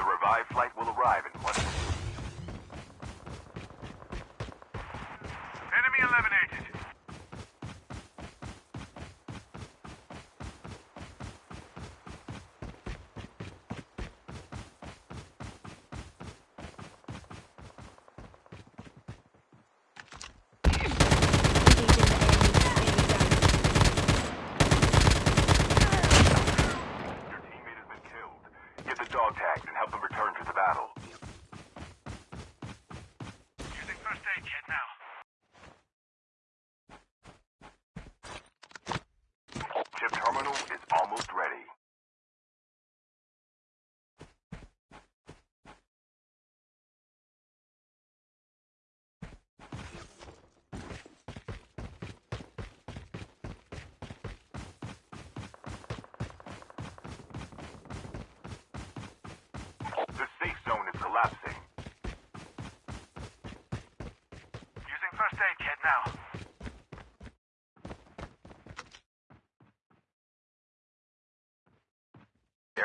The revived flight will arrive in one...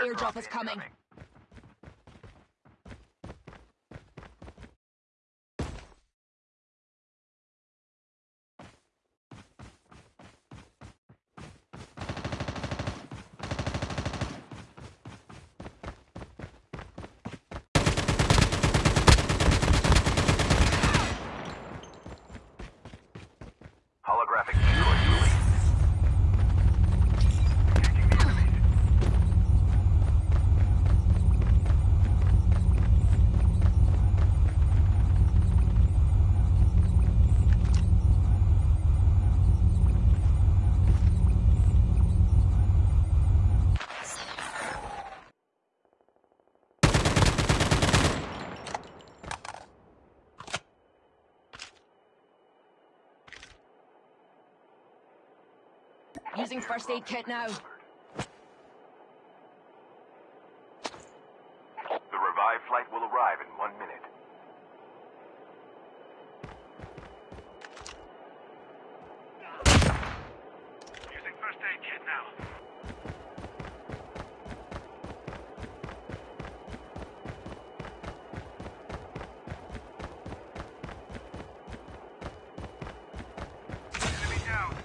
Airdrop is coming. Using first aid kit now. The revive flight will arrive in one minute. Using first aid kit now. Enemy down.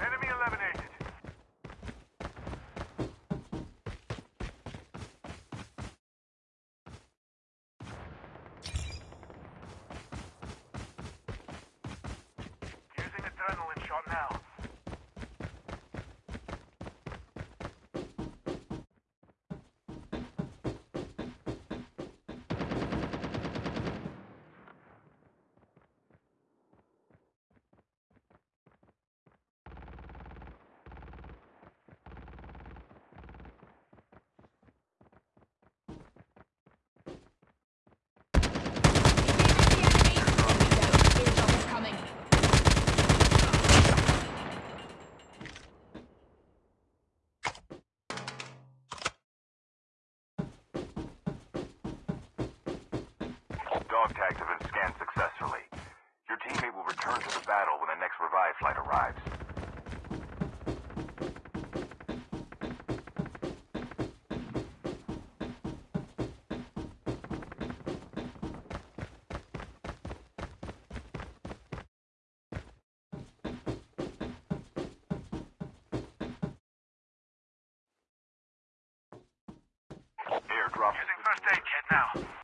Enemy eliminated. Using adrenaline shot now. Airdrop is coming. Dog tags have been scanned successfully. Your teammate will return to the battle when the next revive flight arrives. Airdrop Using first aid kit now.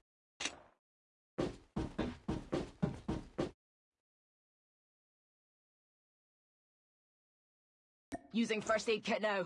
Using first aid kit now.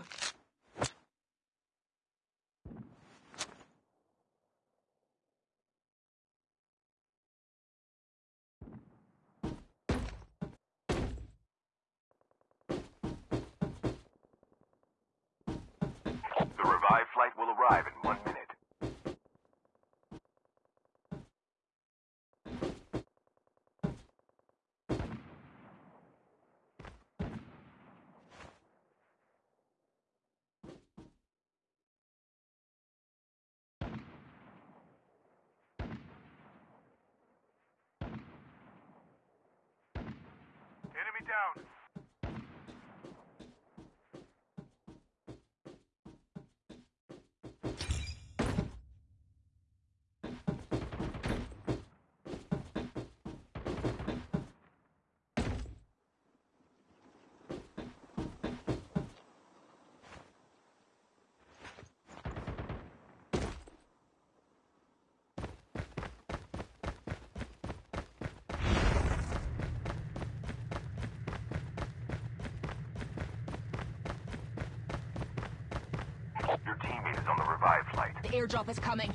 airdrop is coming.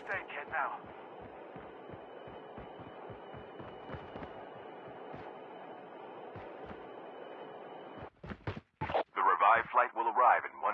first aid kit now. The revived flight will arrive in one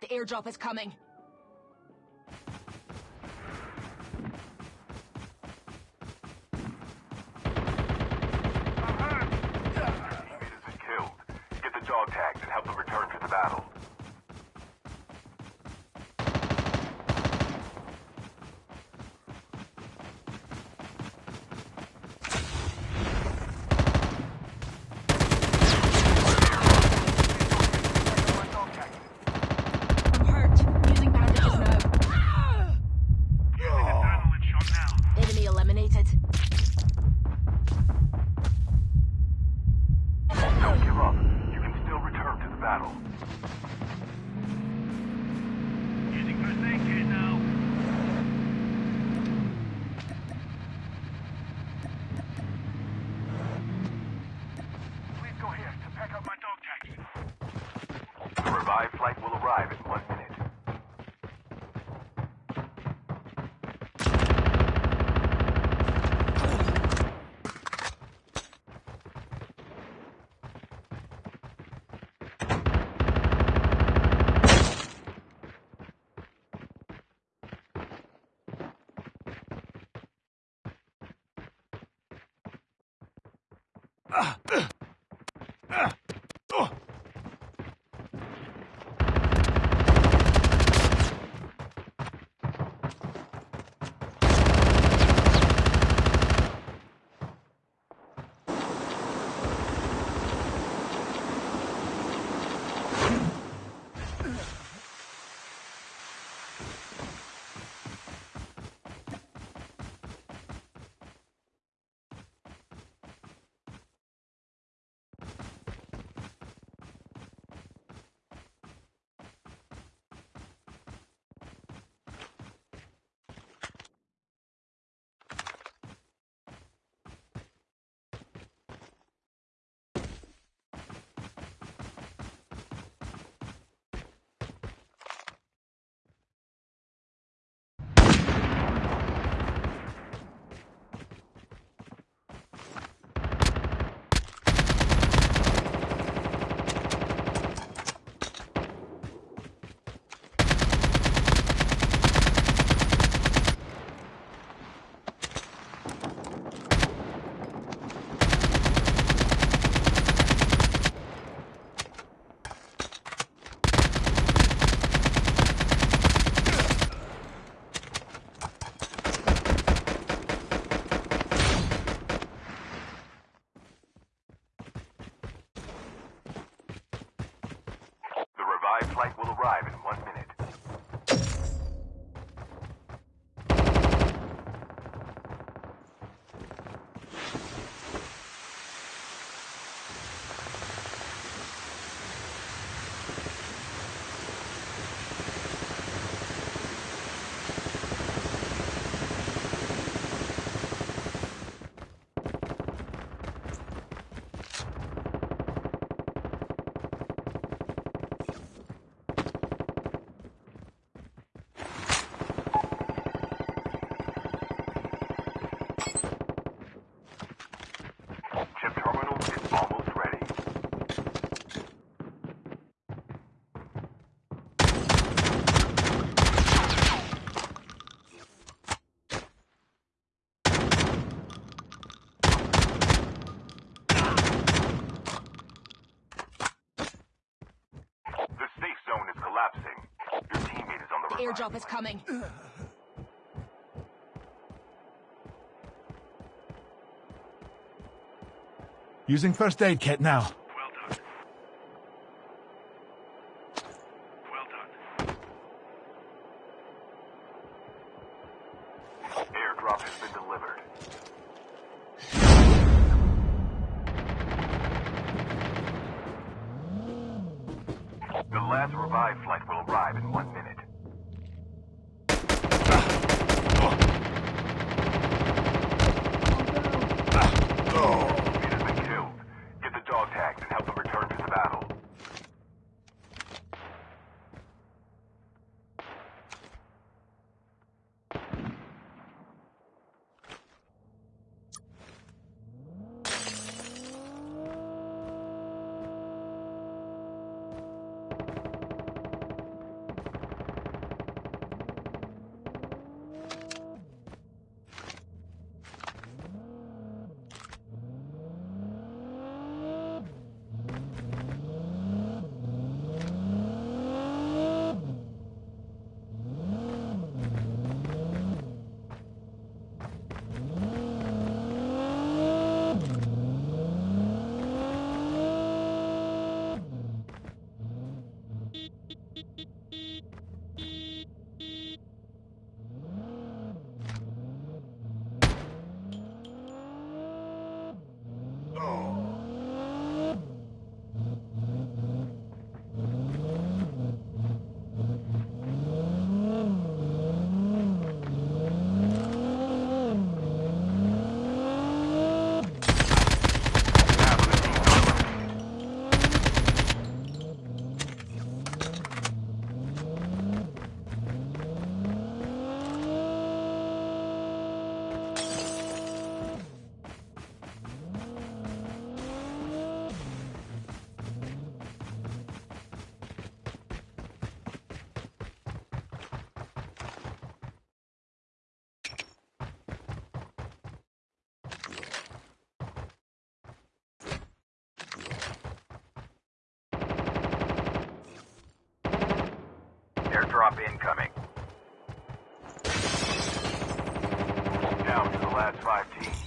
The airdrop is coming. Job is coming. Using first aid kit now. drop incoming. Down to the last five teams.